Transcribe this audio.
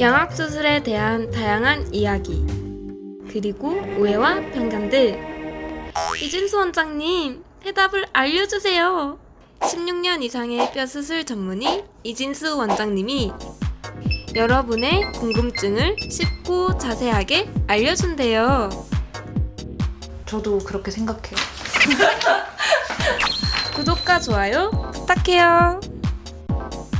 양악수술에 대한 다양한 이야기 그리고 오해와 편견들. 이진수 원장님 해답을 알려주세요. 16년 이상의 뼈수술 전문의 이진수 원장님이 여러분의 궁금증을 쉽고 자세하게 알려준대요. 저도 그렇게 생각해요. 구독과 좋아요 부탁해요.